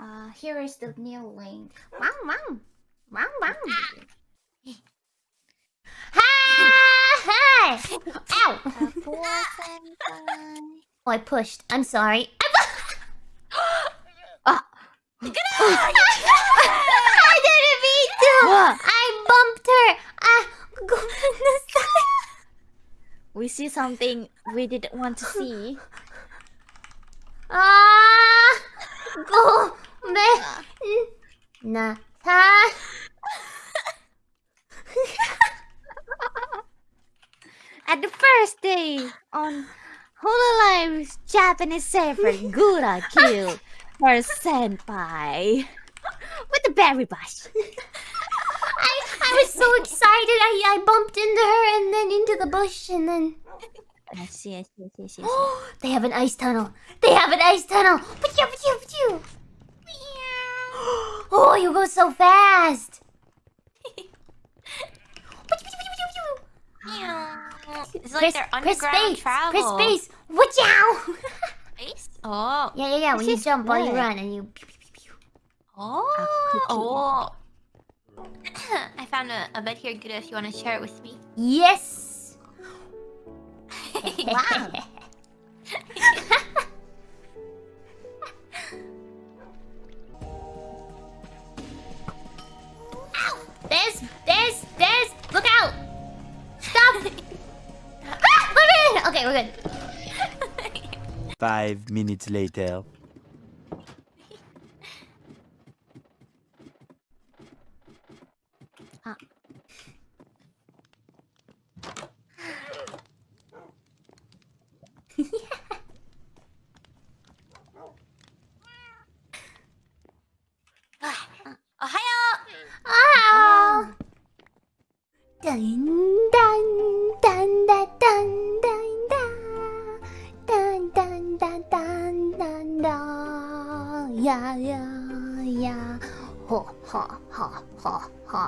Uh, here is the new link. Wow, wow. Wow, wow. Hi! Ow! Oh, I pushed. I'm sorry. Ah. I didn't mean to! I bumped her! Ah, goodness. We see something we didn't want to see. Ah! Na! Ta! At the first day on Hololive's Japanese server, Gura killed her senpai with the berry bush. I, I was so excited. I, I bumped into her and then into the bush and then. I see, I see, I see, I see. they have an ice tunnel. They have an ice tunnel. Pachoo, pachoo, pachoo. Oh, you go so fast. It's like Chris, they're Chris underground space. travel. Chris space. Watch out. Space? Oh. Yeah, yeah, yeah. When This you jump while you run and you. pew, pew, pew, pew. Oh. Oh. I found a, a bed here, Gura, if you want to share it with me. Yes. Wow. There's, there's, there's. Look out. Stop. ah, we're in. Okay, we're good. Five minutes later. Ohayo! Ah. Dun dun dun dun dun dun dun dun dun dun dun dun yeah yeah yeah ho ha ha ha ha